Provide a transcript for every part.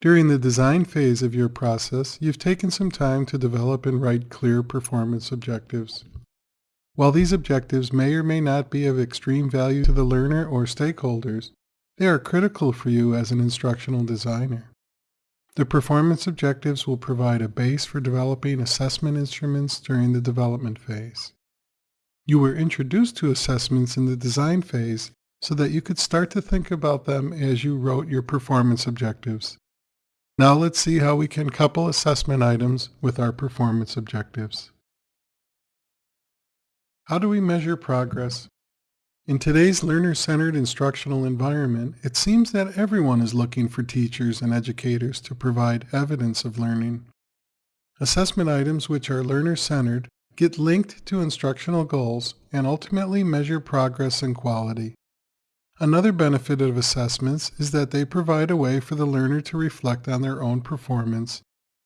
During the design phase of your process, you've taken some time to develop and write clear performance objectives. While these objectives may or may not be of extreme value to the learner or stakeholders, they are critical for you as an instructional designer. The performance objectives will provide a base for developing assessment instruments during the development phase. You were introduced to assessments in the design phase so that you could start to think about them as you wrote your performance objectives. Now let's see how we can couple assessment items with our performance objectives. How do we measure progress? In today's learner-centered instructional environment, it seems that everyone is looking for teachers and educators to provide evidence of learning. Assessment items which are learner-centered get linked to instructional goals and ultimately measure progress and quality. Another benefit of assessments is that they provide a way for the learner to reflect on their own performance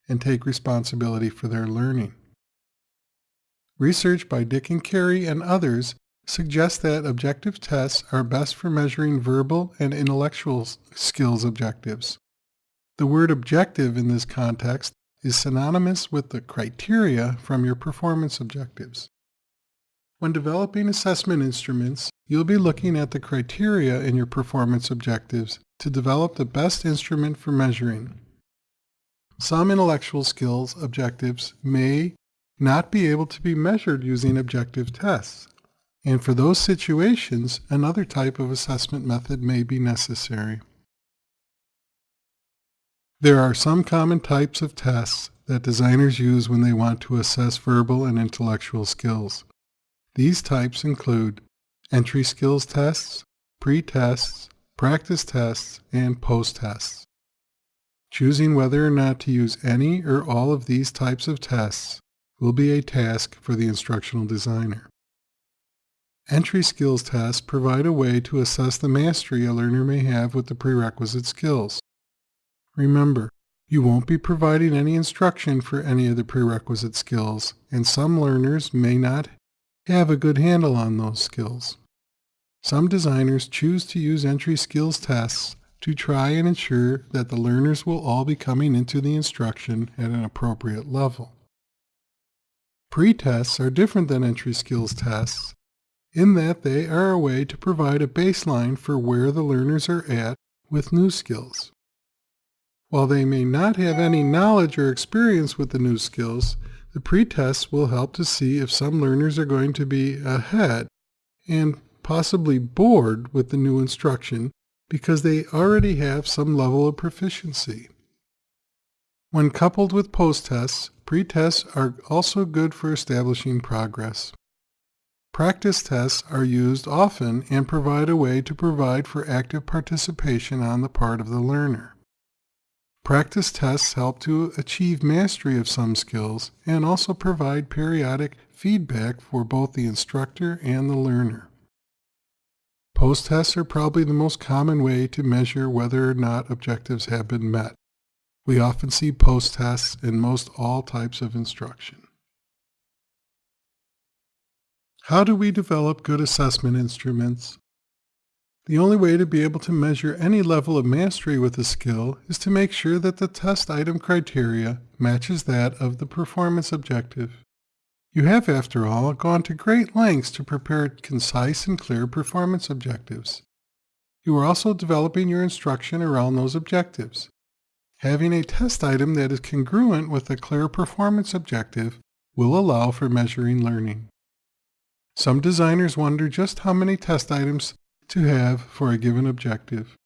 and take responsibility for their learning. Research by Dick and Carey and others suggests that objective tests are best for measuring verbal and intellectual skills objectives. The word objective in this context is synonymous with the criteria from your performance objectives. When developing assessment instruments, you'll be looking at the criteria in your performance objectives to develop the best instrument for measuring. Some intellectual skills objectives may not be able to be measured using objective tests, and for those situations, another type of assessment method may be necessary. There are some common types of tests that designers use when they want to assess verbal and intellectual skills. These types include entry skills tests, pre-tests, practice tests, and post-tests. Choosing whether or not to use any or all of these types of tests will be a task for the instructional designer. Entry skills tests provide a way to assess the mastery a learner may have with the prerequisite skills. Remember, you won't be providing any instruction for any of the prerequisite skills, and some learners may not have a good handle on those skills. Some designers choose to use entry skills tests to try and ensure that the learners will all be coming into the instruction at an appropriate level. Pre-tests are different than entry skills tests in that they are a way to provide a baseline for where the learners are at with new skills. While they may not have any knowledge or experience with the new skills, the pretest will help to see if some learners are going to be ahead and possibly bored with the new instruction because they already have some level of proficiency. When coupled with post-tests, pre-tests are also good for establishing progress. Practice tests are used often and provide a way to provide for active participation on the part of the learner. Practice tests help to achieve mastery of some skills and also provide periodic feedback for both the instructor and the learner. Post-tests are probably the most common way to measure whether or not objectives have been met. We often see post-tests in most all types of instruction. How do we develop good assessment instruments? The only way to be able to measure any level of mastery with a skill is to make sure that the test item criteria matches that of the performance objective. You have, after all, gone to great lengths to prepare concise and clear performance objectives. You are also developing your instruction around those objectives. Having a test item that is congruent with a clear performance objective will allow for measuring learning. Some designers wonder just how many test items to have for a given objective.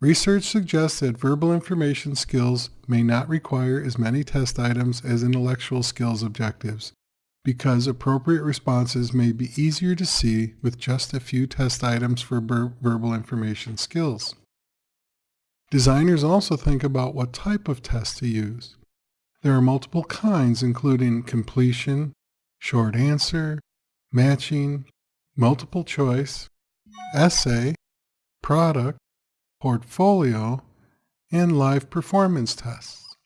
Research suggests that verbal information skills may not require as many test items as intellectual skills objectives, because appropriate responses may be easier to see with just a few test items for verbal information skills. Designers also think about what type of test to use. There are multiple kinds including completion, short answer, matching, multiple choice, essay, product, portfolio, and live performance tests.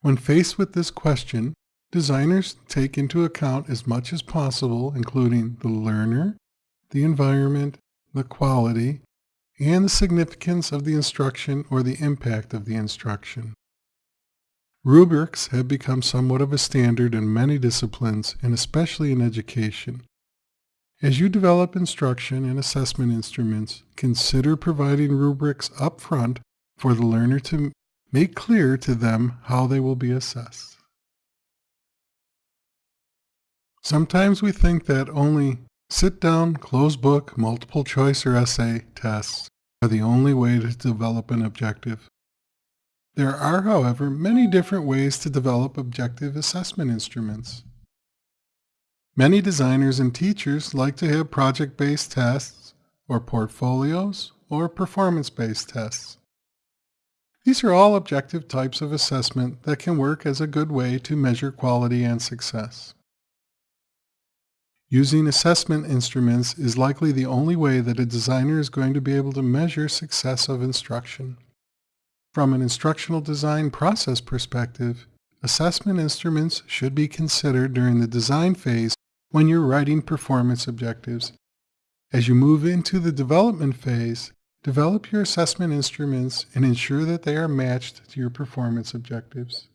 When faced with this question, designers take into account as much as possible, including the learner, the environment, the quality, and the significance of the instruction or the impact of the instruction. Rubrics have become somewhat of a standard in many disciplines and especially in education. As you develop instruction and assessment instruments, consider providing rubrics up front for the learner to make clear to them how they will be assessed. Sometimes we think that only sit-down, closed book, multiple choice or essay tests are the only way to develop an objective. There are, however, many different ways to develop objective assessment instruments. Many designers and teachers like to have project-based tests, or portfolios, or performance-based tests. These are all objective types of assessment that can work as a good way to measure quality and success. Using assessment instruments is likely the only way that a designer is going to be able to measure success of instruction. From an instructional design process perspective, assessment instruments should be considered during the design phase when you're writing performance objectives. As you move into the development phase, develop your assessment instruments and ensure that they are matched to your performance objectives.